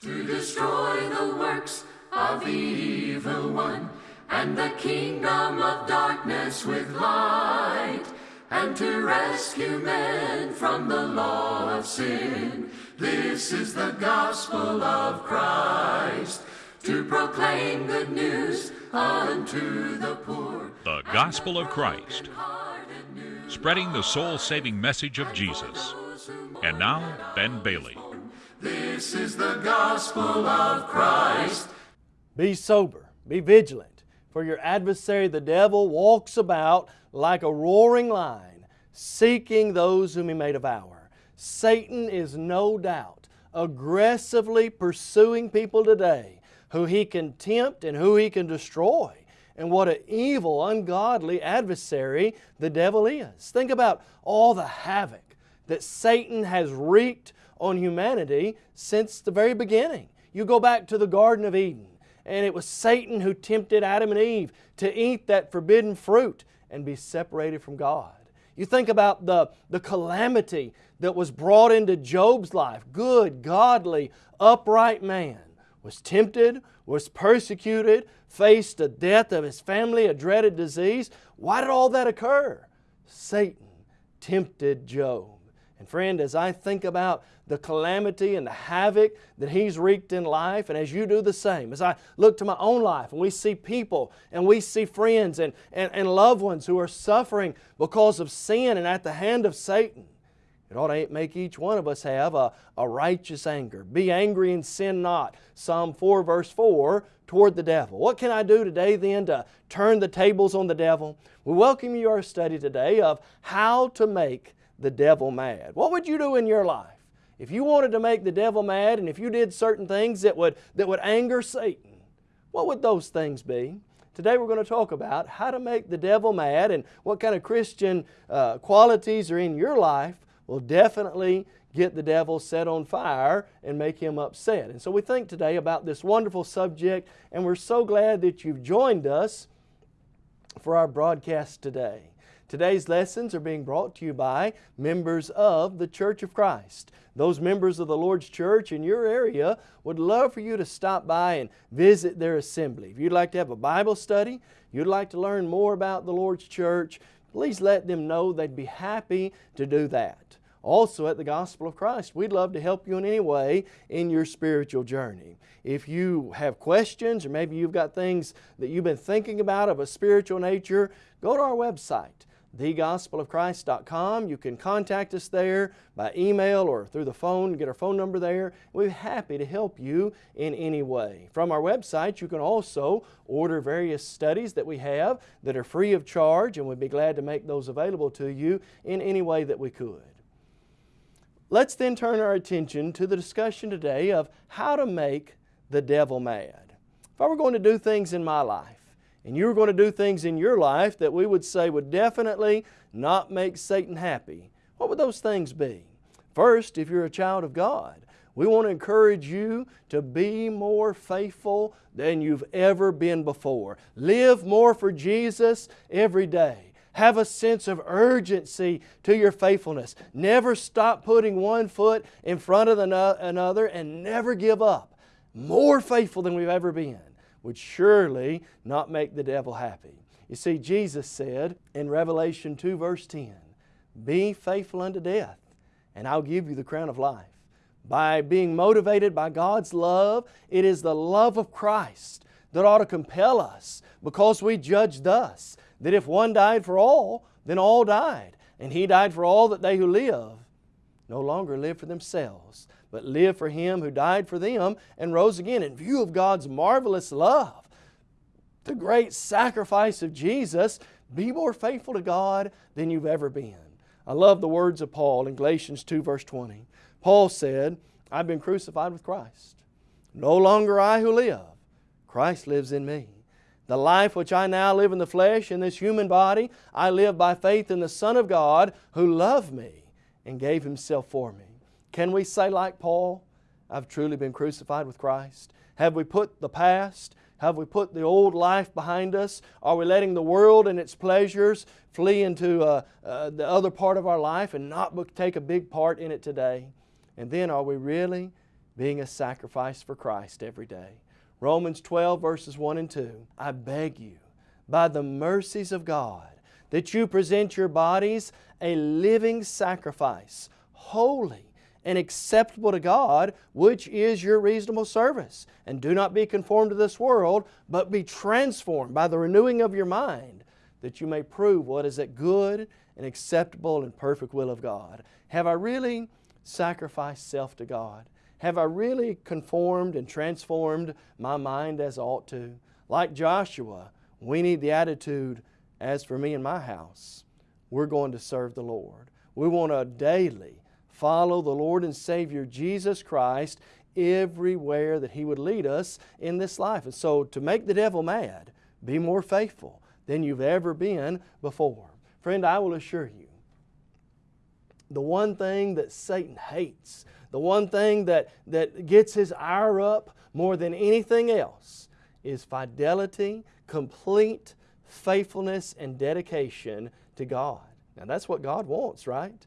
to destroy the works of the evil one and the kingdom of darkness with light and to rescue men from the law of sin. This is the gospel of Christ to proclaim good news unto the poor. The Gospel of Christ, spreading the soul saving message of Jesus. And now, Ben Bailey. This is the gospel of Christ. Be sober, be vigilant, for your adversary the devil walks about like a roaring lion, seeking those whom he may devour. Satan is no doubt aggressively pursuing people today who he can tempt and who he can destroy. And what an evil, ungodly adversary the devil is. Think about all the havoc that Satan has wreaked on humanity since the very beginning. You go back to the Garden of Eden, and it was Satan who tempted Adam and Eve to eat that forbidden fruit and be separated from God. You think about the, the calamity that was brought into Job's life. Good, godly, upright man was tempted, was persecuted, faced the death of his family, a dreaded disease. Why did all that occur? Satan tempted Job. And friend, as I think about the calamity and the havoc that he's wreaked in life, and as you do the same, as I look to my own life and we see people and we see friends and, and, and loved ones who are suffering because of sin and at the hand of Satan, it ought to make each one of us have a, a righteous anger. Be angry and sin not. Psalm 4 verse 4 toward the devil. What can I do today then to turn the tables on the devil? We welcome you to our study today of how to make the devil mad. What would you do in your life? If you wanted to make the devil mad and if you did certain things that would, that would anger Satan, what would those things be? Today we're going to talk about how to make the devil mad and what kind of Christian uh, qualities are in your life will definitely get the devil set on fire and make him upset. And so we think today about this wonderful subject and we're so glad that you've joined us for our broadcast today. Today's lessons are being brought to you by members of the Church of Christ. Those members of the Lord's Church in your area would love for you to stop by and visit their assembly. If you'd like to have a Bible study, you'd like to learn more about the Lord's Church, please let them know they'd be happy to do that. Also at the Gospel of Christ, we'd love to help you in any way in your spiritual journey. If you have questions or maybe you've got things that you've been thinking about of a spiritual nature, go to our website thegospelofchrist.com. You can contact us there by email or through the phone, get our phone number there. We're happy to help you in any way. From our website, you can also order various studies that we have that are free of charge and we'd be glad to make those available to you in any way that we could. Let's then turn our attention to the discussion today of how to make the devil mad. If I were going to do things in my life, and you were going to do things in your life that we would say would definitely not make Satan happy, what would those things be? First, if you're a child of God, we want to encourage you to be more faithful than you've ever been before. Live more for Jesus every day. Have a sense of urgency to your faithfulness. Never stop putting one foot in front of another and never give up. More faithful than we've ever been would surely not make the devil happy. You see, Jesus said in Revelation 2 verse 10, Be faithful unto death, and I'll give you the crown of life. By being motivated by God's love, it is the love of Christ that ought to compel us because we judge thus, that if one died for all, then all died. And He died for all that they who live no longer live for themselves, but live for Him who died for them and rose again. In view of God's marvelous love, the great sacrifice of Jesus, be more faithful to God than you've ever been. I love the words of Paul in Galatians 2 verse 20. Paul said, I've been crucified with Christ. No longer I who live, Christ lives in me. The life which I now live in the flesh, in this human body, I live by faith in the Son of God who loved me and gave Himself for me. Can we say like Paul, I've truly been crucified with Christ? Have we put the past, have we put the old life behind us? Are we letting the world and its pleasures flee into uh, uh, the other part of our life and not take a big part in it today? And then are we really being a sacrifice for Christ every day. Romans 12, verses 1 and 2. I beg you, by the mercies of God, that you present your bodies a living sacrifice, holy and acceptable to God, which is your reasonable service. And do not be conformed to this world, but be transformed by the renewing of your mind, that you may prove what is that good and acceptable and perfect will of God. Have I really sacrificed self to God? Have I really conformed and transformed my mind as I ought to? Like Joshua, we need the attitude, as for me and my house, we're going to serve the Lord. We want to daily follow the Lord and Savior Jesus Christ everywhere that He would lead us in this life. And so to make the devil mad, be more faithful than you've ever been before. Friend, I will assure you, the one thing that Satan hates, the one thing that, that gets his ire up more than anything else is fidelity, complete faithfulness, and dedication to God. Now that's what God wants, right?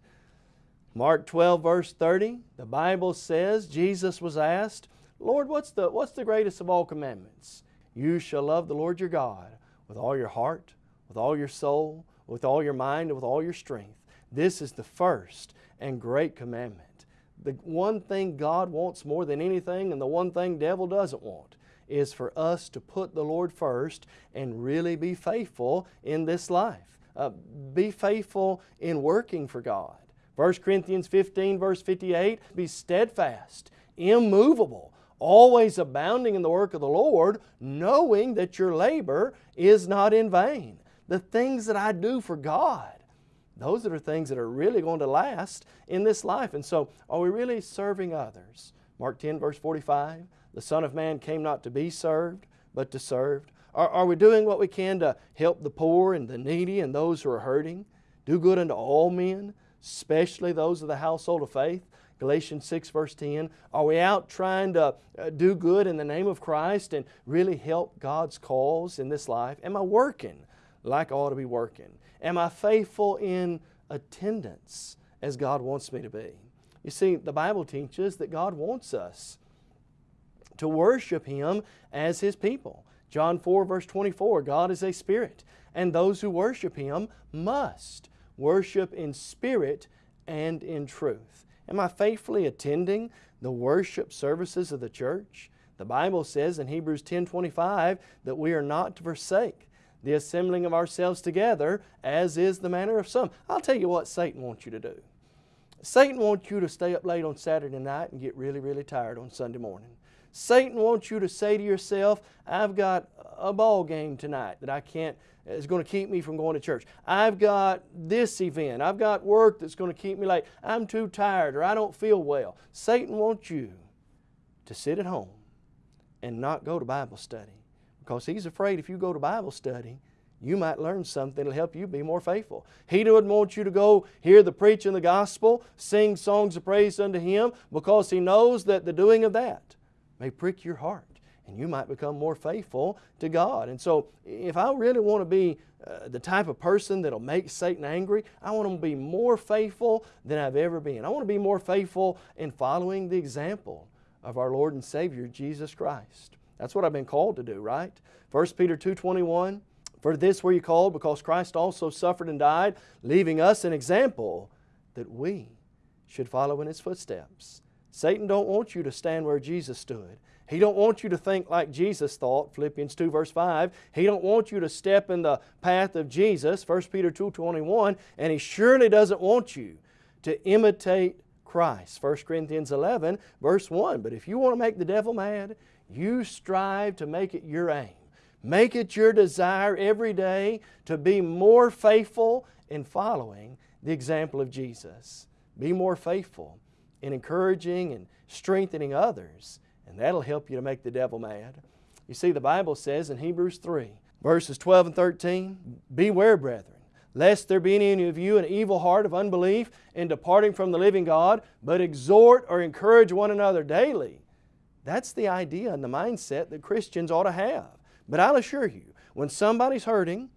Mark 12 verse 30, the Bible says, Jesus was asked, Lord, what's the, what's the greatest of all commandments? You shall love the Lord your God with all your heart, with all your soul, with all your mind, and with all your strength. This is the first and great commandment. The one thing God wants more than anything and the one thing devil doesn't want is for us to put the Lord first and really be faithful in this life. Uh, be faithful in working for God. 1 Corinthians 15 verse 58, be steadfast, immovable, always abounding in the work of the Lord, knowing that your labor is not in vain. The things that I do for God, those are things that are really going to last in this life. And so, are we really serving others? Mark 10 verse 45, the Son of Man came not to be served, but to serve. Are, are we doing what we can to help the poor and the needy and those who are hurting? Do good unto all men, especially those of the household of faith. Galatians 6 verse 10. Are we out trying to uh, do good in the name of Christ and really help God's cause in this life? Am I working like I ought to be working? Am I faithful in attendance as God wants me to be? You see, the Bible teaches that God wants us to worship Him as His people. John 4 verse 24, God is a spirit, and those who worship Him must worship in spirit and in truth. Am I faithfully attending the worship services of the church? The Bible says in Hebrews 10.25 that we are not to forsake the assembling of ourselves together, as is the manner of some. I'll tell you what Satan wants you to do. Satan wants you to stay up late on Saturday night and get really, really tired on Sunday morning. Satan wants you to say to yourself, I've got a ball game tonight that I can't is going to keep me from going to church. I've got this event. I've got work that's going to keep me late. I'm too tired or I don't feel well. Satan wants you to sit at home and not go to Bible study because he's afraid if you go to Bible study, you might learn something that'll help you be more faithful. He doesn't want you to go hear the preaching of the gospel, sing songs of praise unto Him because He knows that the doing of that may prick your heart and you might become more faithful to God. And so if I really want to be uh, the type of person that'll make Satan angry, I want to be more faithful than I've ever been. I want to be more faithful in following the example of our Lord and Savior Jesus Christ. That's what I've been called to do, right? 1 Peter 2.21, For this were you called, because Christ also suffered and died, leaving us an example that we should follow in His footsteps. Satan don't want you to stand where Jesus stood. He don't want you to think like Jesus thought, Philippians 2 verse 5. He don't want you to step in the path of Jesus, 1 Peter 2 21, and He surely doesn't want you to imitate Christ, 1 Corinthians 11 verse 1. But if you want to make the devil mad, you strive to make it your aim. Make it your desire every day to be more faithful in following the example of Jesus. Be more faithful in encouraging and strengthening others and that'll help you to make the devil mad. You see, the Bible says in Hebrews 3, verses 12 and 13, Beware, brethren, lest there be in any of you an evil heart of unbelief in departing from the living God, but exhort or encourage one another daily. That's the idea and the mindset that Christians ought to have. But I'll assure you, when somebody's hurting,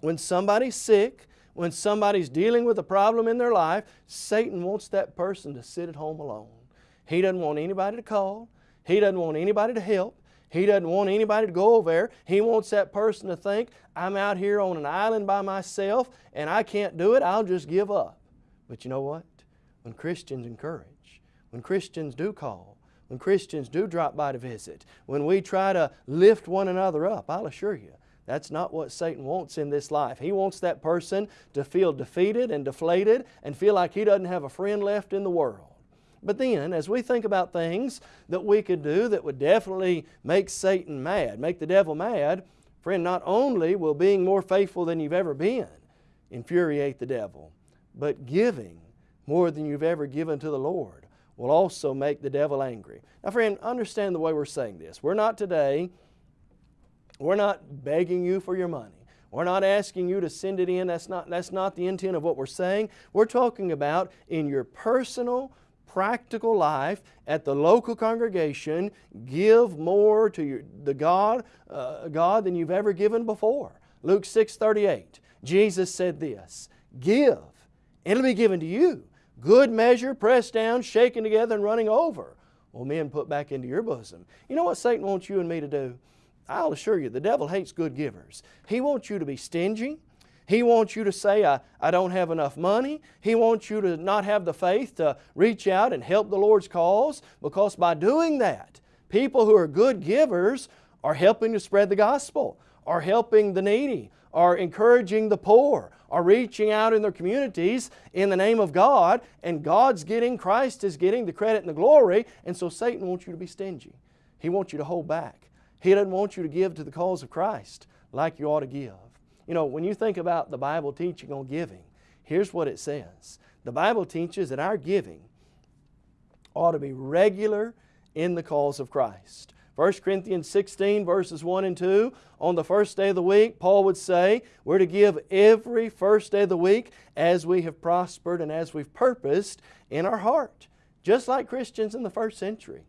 when somebody's sick, when somebody's dealing with a problem in their life, Satan wants that person to sit at home alone. He doesn't want anybody to call. He doesn't want anybody to help. He doesn't want anybody to go over there. He wants that person to think, I'm out here on an island by myself and I can't do it, I'll just give up. But you know what? When Christians encourage, when Christians do call, when Christians do drop by to visit, when we try to lift one another up, I'll assure you, that's not what Satan wants in this life. He wants that person to feel defeated and deflated and feel like he doesn't have a friend left in the world. But then, as we think about things that we could do that would definitely make Satan mad, make the devil mad, friend, not only will being more faithful than you've ever been infuriate the devil, but giving more than you've ever given to the Lord will also make the devil angry. Now friend, understand the way we're saying this. We're not today, we're not begging you for your money. We're not asking you to send it in. That's not, that's not the intent of what we're saying. We're talking about in your personal, practical life at the local congregation, give more to your, the God, uh, God than you've ever given before. Luke 6 38. Jesus said this, Give, it'll be given to you good measure, pressed down, shaken together, and running over, will men put back into your bosom. You know what Satan wants you and me to do? I'll assure you, the devil hates good givers. He wants you to be stingy. He wants you to say, I, I don't have enough money. He wants you to not have the faith to reach out and help the Lord's cause because by doing that, people who are good givers are helping to spread the gospel, are helping the needy, are encouraging the poor, are reaching out in their communities in the name of God, and God's getting, Christ is getting the credit and the glory, and so Satan wants you to be stingy. He wants you to hold back. He doesn't want you to give to the cause of Christ like you ought to give. You know, when you think about the Bible teaching on giving, here's what it says. The Bible teaches that our giving ought to be regular in the cause of Christ. 1 Corinthians 16 verses 1 and 2, on the first day of the week, Paul would say, we're to give every first day of the week as we have prospered and as we've purposed in our heart. Just like Christians in the first century.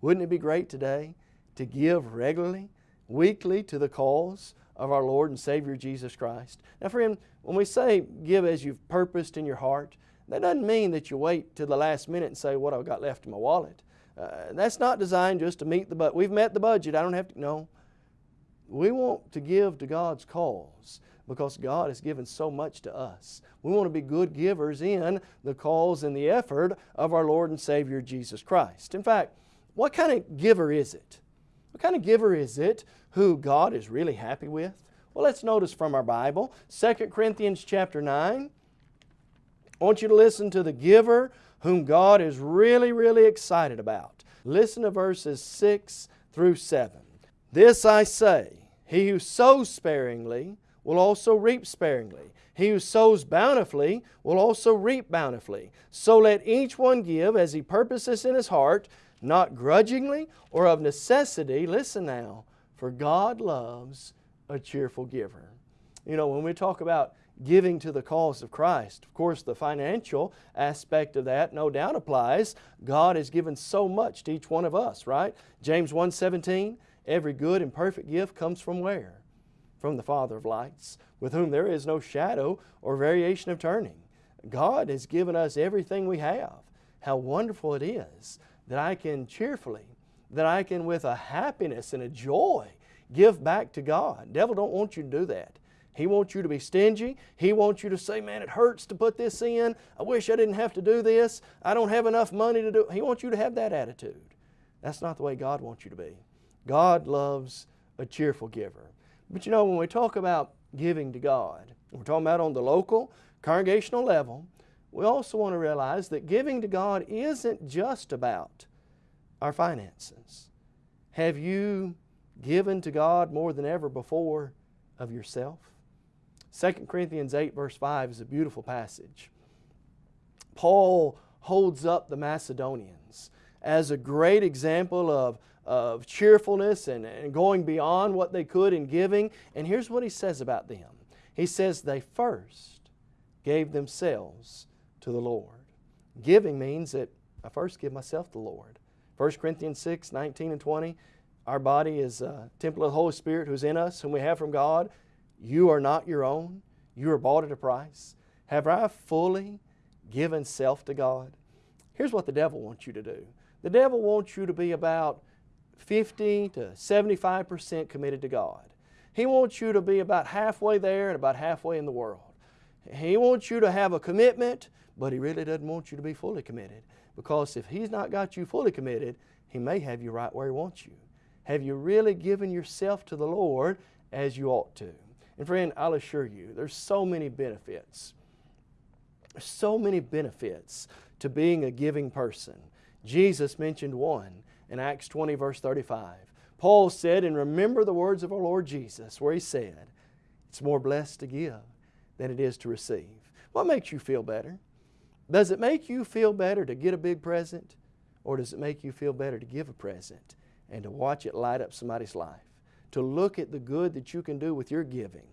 Wouldn't it be great today to give regularly, weekly to the cause of our Lord and Savior Jesus Christ? Now friend, when we say give as you've purposed in your heart, that doesn't mean that you wait till the last minute and say, what I've got left in my wallet. Uh, that's not designed just to meet the budget. We've met the budget. I don't have to. No. We want to give to God's cause because God has given so much to us. We want to be good givers in the cause and the effort of our Lord and Savior Jesus Christ. In fact, what kind of giver is it? What kind of giver is it who God is really happy with? Well, let's notice from our Bible, 2 Corinthians chapter 9. I want you to listen to the giver whom God is really, really excited about. Listen to verses 6 through 7. This I say, he who sows sparingly will also reap sparingly. He who sows bountifully will also reap bountifully. So let each one give as he purposes in his heart, not grudgingly or of necessity. Listen now, for God loves a cheerful giver. You know, when we talk about giving to the cause of Christ. Of course, the financial aspect of that no doubt applies. God has given so much to each one of us, right? James 1.17, every good and perfect gift comes from where? From the Father of lights, with whom there is no shadow or variation of turning. God has given us everything we have. How wonderful it is that I can cheerfully, that I can with a happiness and a joy give back to God. Devil don't want you to do that. He wants you to be stingy. He wants you to say, man, it hurts to put this in. I wish I didn't have to do this. I don't have enough money to do it. He wants you to have that attitude. That's not the way God wants you to be. God loves a cheerful giver. But you know, when we talk about giving to God, we're talking about on the local, congregational level, we also want to realize that giving to God isn't just about our finances. Have you given to God more than ever before of yourself? 2 Corinthians 8 verse 5 is a beautiful passage. Paul holds up the Macedonians as a great example of, of cheerfulness and, and going beyond what they could in giving. And here's what he says about them. He says they first gave themselves to the Lord. Giving means that I first give myself to the Lord. 1 Corinthians 6, 19 and 20, our body is a temple of the Holy Spirit who's in us, whom we have from God. You are not your own. You are bought at a price. Have I fully given self to God? Here's what the devil wants you to do. The devil wants you to be about 50 to 75% committed to God. He wants you to be about halfway there and about halfway in the world. He wants you to have a commitment, but He really doesn't want you to be fully committed. Because if He's not got you fully committed, He may have you right where He wants you. Have you really given yourself to the Lord as you ought to? And friend, I'll assure you, there's so many benefits. There's so many benefits to being a giving person. Jesus mentioned one in Acts 20 verse 35. Paul said, and remember the words of our Lord Jesus, where he said, it's more blessed to give than it is to receive. What makes you feel better? Does it make you feel better to get a big present? Or does it make you feel better to give a present and to watch it light up somebody's life? To look at the good that you can do with your giving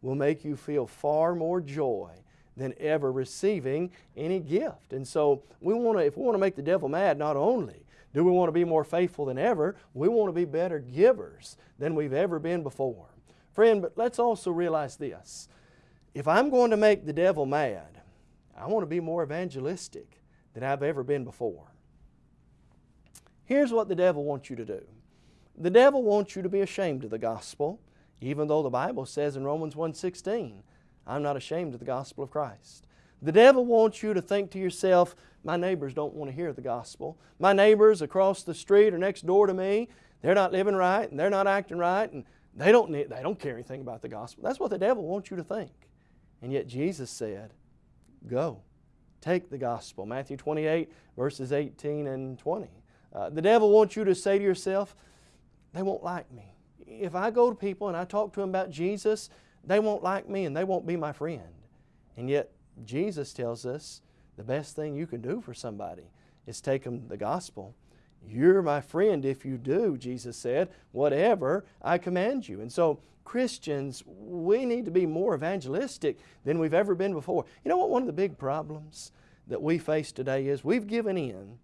will make you feel far more joy than ever receiving any gift. And so we want to, if we want to make the devil mad, not only do we want to be more faithful than ever, we want to be better givers than we've ever been before. Friend, but let's also realize this. If I'm going to make the devil mad, I want to be more evangelistic than I've ever been before. Here's what the devil wants you to do. The devil wants you to be ashamed of the gospel, even though the Bible says in Romans 1.16, I'm not ashamed of the gospel of Christ. The devil wants you to think to yourself, my neighbors don't want to hear the gospel. My neighbors across the street or next door to me, they're not living right and they're not acting right and they don't, they don't care anything about the gospel. That's what the devil wants you to think. And yet Jesus said, go, take the gospel. Matthew 28 verses 18 and 20. Uh, the devil wants you to say to yourself, they won't like me. If I go to people and I talk to them about Jesus, they won't like me and they won't be my friend. And yet Jesus tells us the best thing you can do for somebody is take them the gospel. You're my friend if you do, Jesus said, whatever I command you. And so Christians, we need to be more evangelistic than we've ever been before. You know what one of the big problems that we face today is we've given in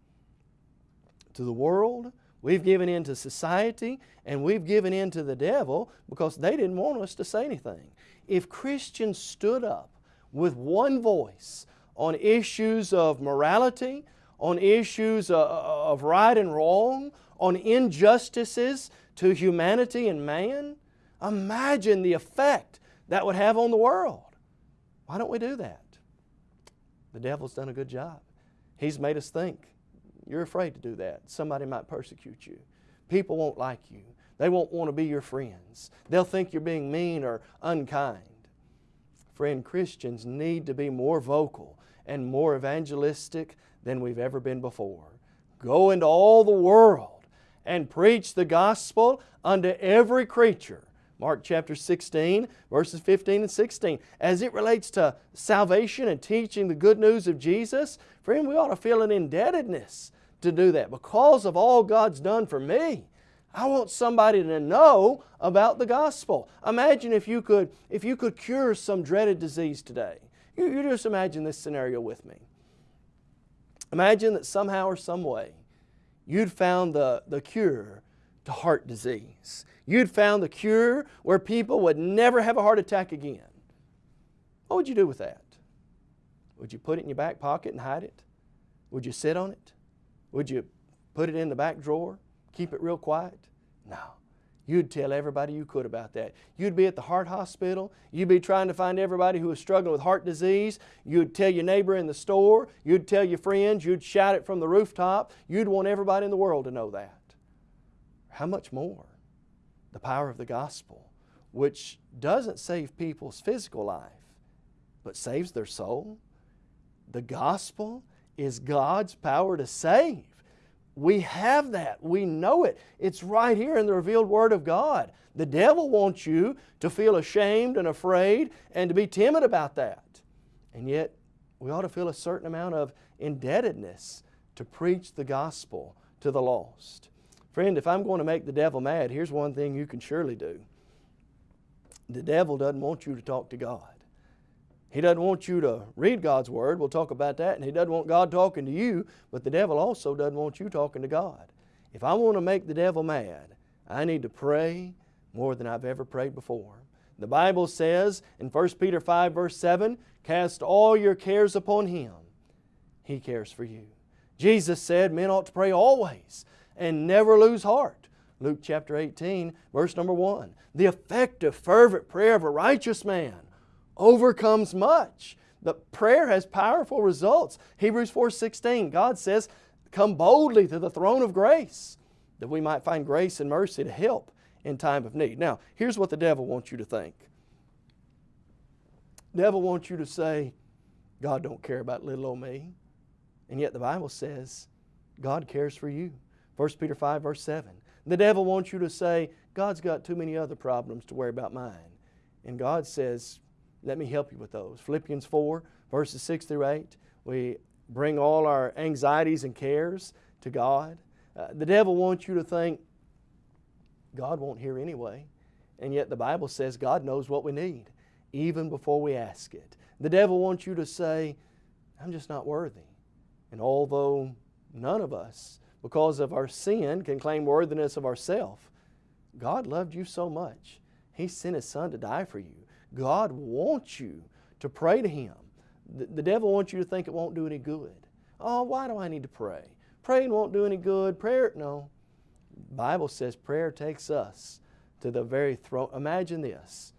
to the world, we've given in to society, and we've given in to the devil because they didn't want us to say anything. If Christians stood up with one voice on issues of morality, on issues uh, uh, of right and wrong, on injustices to humanity and man, imagine the effect that would have on the world. Why don't we do that? The devil's done a good job. He's made us think. You're afraid to do that. Somebody might persecute you. People won't like you. They won't want to be your friends. They'll think you're being mean or unkind. Friend, Christians need to be more vocal and more evangelistic than we've ever been before. Go into all the world and preach the gospel unto every creature. Mark chapter 16, verses 15 and 16. As it relates to salvation and teaching the good news of Jesus, friend, we ought to feel an indebtedness to do that. Because of all God's done for me, I want somebody to know about the gospel. Imagine if you could, if you could cure some dreaded disease today. You, you just imagine this scenario with me. Imagine that somehow or some way you'd found the, the cure to heart disease. You'd found the cure where people would never have a heart attack again. What would you do with that? Would you put it in your back pocket and hide it? Would you sit on it? Would you put it in the back drawer? Keep it real quiet? No. You'd tell everybody you could about that. You'd be at the heart hospital. You'd be trying to find everybody who was struggling with heart disease. You'd tell your neighbor in the store. You'd tell your friends. You'd shout it from the rooftop. You'd want everybody in the world to know that. How much more? The power of the gospel, which doesn't save people's physical life, but saves their soul. The gospel is God's power to save. We have that. We know it. It's right here in the revealed Word of God. The devil wants you to feel ashamed and afraid and to be timid about that. And yet, we ought to feel a certain amount of indebtedness to preach the gospel to the lost. Friend, if I'm going to make the devil mad, here's one thing you can surely do. The devil doesn't want you to talk to God. He doesn't want you to read God's Word. We'll talk about that. And He doesn't want God talking to you, but the devil also doesn't want you talking to God. If I want to make the devil mad, I need to pray more than I've ever prayed before. The Bible says in 1 Peter 5 verse 7, Cast all your cares upon Him. He cares for you. Jesus said men ought to pray always and never lose heart. Luke chapter 18, verse number 1. The effective, fervent prayer of a righteous man overcomes much. The prayer has powerful results. Hebrews 4:16, God says, "Come boldly to the throne of grace, that we might find grace and mercy to help in time of need." Now, here's what the devil wants you to think. The devil wants you to say, God don't care about little old me. And yet the Bible says God cares for you. 1 Peter 5 verse 7. The devil wants you to say, God's got too many other problems to worry about mine. And God says, let me help you with those. Philippians 4 verses 6 through 8. We bring all our anxieties and cares to God. Uh, the devil wants you to think, God won't hear anyway. And yet the Bible says God knows what we need, even before we ask it. The devil wants you to say, I'm just not worthy. And although none of us, because of our sin, can claim worthiness of ourself. God loved you so much. He sent His Son to die for you. God wants you to pray to Him. The, the devil wants you to think it won't do any good. Oh, why do I need to pray? Praying won't do any good. Prayer, no. Bible says prayer takes us to the very throne. Imagine this.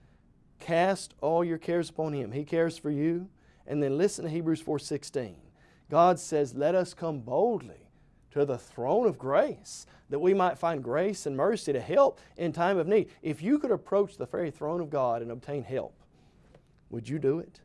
Cast all your cares upon Him. He cares for you. And then listen to Hebrews 4.16. God says, let us come boldly to the throne of grace that we might find grace and mercy to help in time of need. If you could approach the very throne of God and obtain help, would you do it?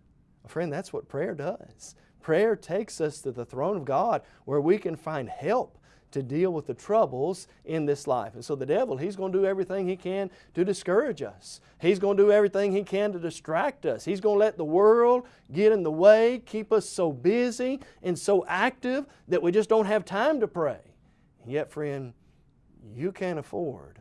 Friend, that's what prayer does. Prayer takes us to the throne of God where we can find help to deal with the troubles in this life. And so the devil, he's going to do everything he can to discourage us. He's going to do everything he can to distract us. He's going to let the world get in the way, keep us so busy and so active that we just don't have time to pray. And yet, friend, you can't afford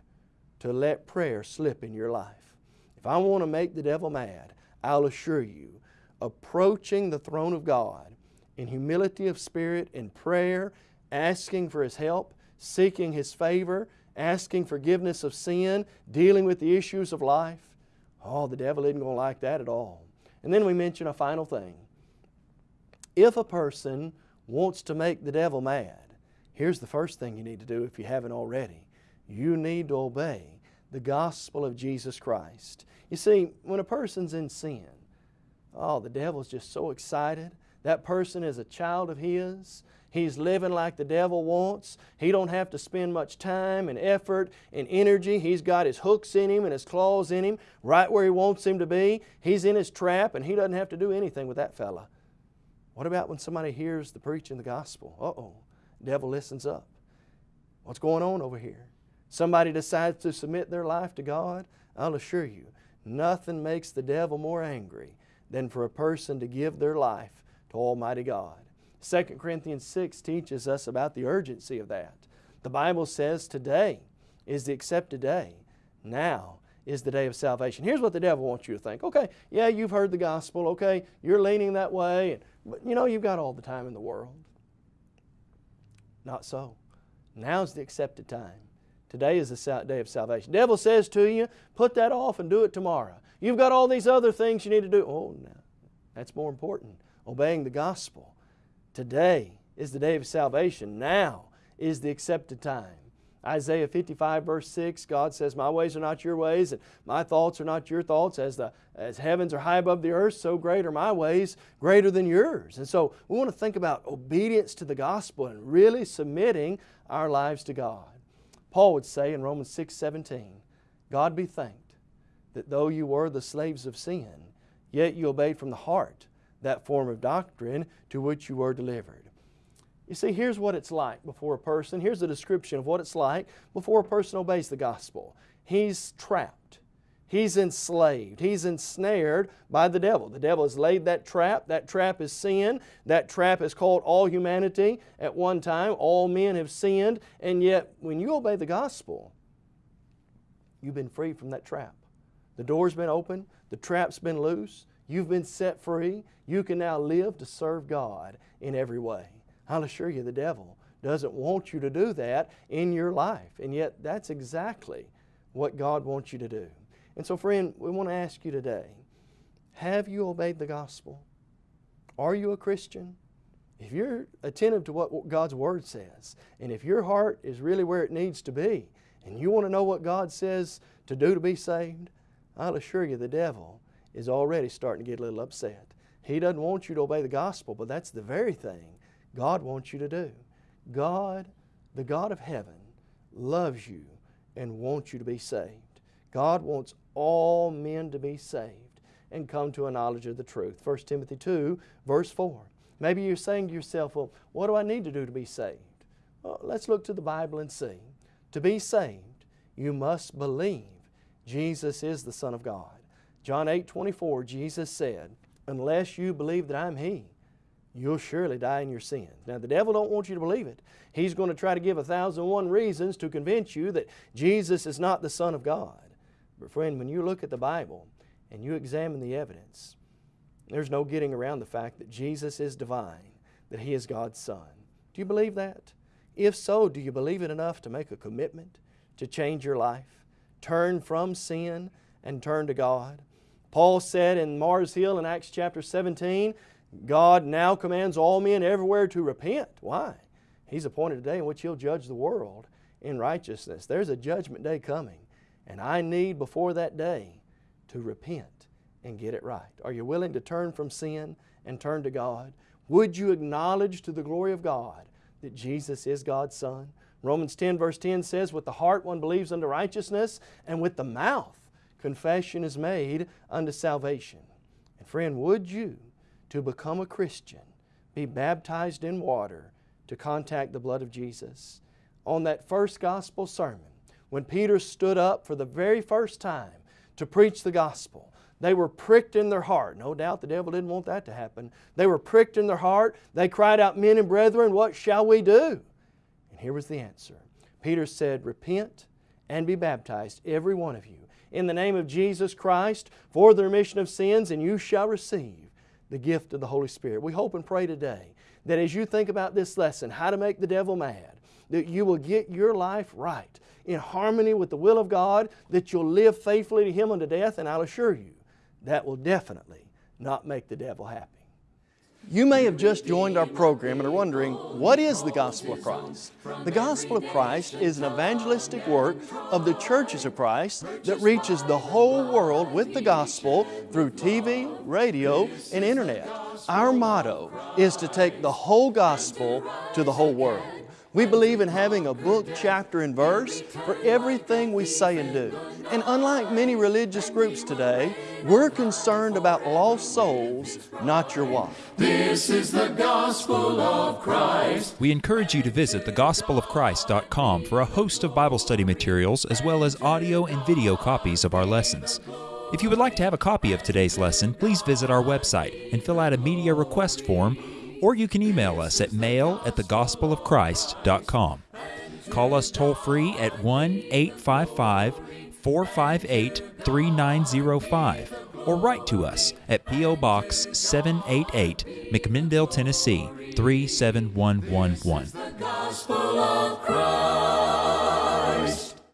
to let prayer slip in your life. If I want to make the devil mad, I'll assure you, approaching the throne of God in humility of spirit, in prayer, asking for His help, seeking His favor, asking forgiveness of sin, dealing with the issues of life. Oh, the devil isn't going to like that at all. And then we mention a final thing. If a person wants to make the devil mad, here's the first thing you need to do if you haven't already. You need to obey the gospel of Jesus Christ. You see, when a person's in sin, oh, the devil's just so excited. That person is a child of his. He's living like the devil wants. He don't have to spend much time and effort and energy. He's got his hooks in him and his claws in him right where he wants him to be. He's in his trap and he doesn't have to do anything with that fella. What about when somebody hears the preaching of the gospel? Uh-oh, devil listens up. What's going on over here? Somebody decides to submit their life to God, I'll assure you, nothing makes the devil more angry than for a person to give their life to Almighty God. 2 Corinthians 6 teaches us about the urgency of that. The Bible says today is the accepted day. Now is the day of salvation. Here's what the devil wants you to think. Okay, yeah, you've heard the gospel. Okay, you're leaning that way. But you know, you've got all the time in the world. Not so. Now's the accepted time. Today is the day of salvation. The devil says to you, put that off and do it tomorrow. You've got all these other things you need to do. Oh, no. That's more important. Obeying the gospel. Today is the day of salvation. Now is the accepted time. Isaiah 55 verse 6, God says, My ways are not your ways, and my thoughts are not your thoughts. As the as heavens are high above the earth, so great are my ways, greater than yours. And so we want to think about obedience to the gospel and really submitting our lives to God. Paul would say in Romans 6, 17, God be thanked that though you were the slaves of sin, yet you obeyed from the heart that form of doctrine to which you were delivered. You see, here's what it's like before a person. Here's a description of what it's like before a person obeys the gospel. He's trapped. He's enslaved. He's ensnared by the devil. The devil has laid that trap. That trap is sin. That trap is called all humanity at one time. All men have sinned. And yet, when you obey the gospel, you've been free from that trap. The door's been open. The trap's been loose. You've been set free. You can now live to serve God in every way. I'll assure you the devil doesn't want you to do that in your life. And yet that's exactly what God wants you to do. And so friend, we want to ask you today, have you obeyed the gospel? Are you a Christian? if you're attentive to what God's Word says, and if your heart is really where it needs to be, and you want to know what God says to do to be saved, I'll assure you the devil is already starting to get a little upset. He doesn't want you to obey the gospel, but that's the very thing God wants you to do. God, the God of heaven, loves you and wants you to be saved. God wants all men to be saved and come to a knowledge of the truth. 1 Timothy 2, verse 4. Maybe you're saying to yourself, well, what do I need to do to be saved? Well, let's look to the Bible and see. To be saved, you must believe Jesus is the Son of God. John 8, 24, Jesus said, unless you believe that I'm He, you'll surely die in your sins. Now the devil don't want you to believe it. He's going to try to give a thousand one reasons to convince you that Jesus is not the Son of God. But friend, when you look at the Bible and you examine the evidence, there's no getting around the fact that Jesus is divine, that He is God's Son. Do you believe that? If so, do you believe it enough to make a commitment to change your life? Turn from sin and turn to God? Paul said in Mars Hill in Acts chapter 17, God now commands all men everywhere to repent. Why? He's appointed a day in which He'll judge the world in righteousness. There's a judgment day coming, and I need before that day to repent and get it right. Are you willing to turn from sin and turn to God? Would you acknowledge to the glory of God that Jesus is God's Son? Romans 10 verse 10 says, With the heart one believes unto righteousness, and with the mouth confession is made unto salvation. And friend, would you, to become a Christian, be baptized in water to contact the blood of Jesus? On that first gospel sermon, when Peter stood up for the very first time to preach the gospel, they were pricked in their heart. No doubt the devil didn't want that to happen. They were pricked in their heart. They cried out, Men and brethren, what shall we do? And here was the answer. Peter said, Repent and be baptized, every one of you, in the name of Jesus Christ for the remission of sins, and you shall receive the gift of the Holy Spirit. We hope and pray today that as you think about this lesson, how to make the devil mad, that you will get your life right in harmony with the will of God, that you'll live faithfully to Him unto death, and I'll assure you, that will definitely not make the devil happy. You may have just joined our program and are wondering, what is the Gospel of Christ? The Gospel of Christ is an evangelistic work of the churches of Christ that reaches the whole world with the Gospel through TV, radio, and Internet. Our motto is to take the whole Gospel to the whole world. We believe in having a book, chapter, and verse for everything we say and do. And unlike many religious groups today, we're concerned about lost souls, not your wife. This is the gospel of Christ. We encourage you to visit thegospelofchrist.com for a host of Bible study materials as well as audio and video copies of our lessons. If you would like to have a copy of today's lesson, please visit our website and fill out a media request form or you can email us at mail at thegospelofchrist.com. Call us toll free at 1 855 458 3905 or write to us at P.O. Box 788, McMinnville, Tennessee 37111.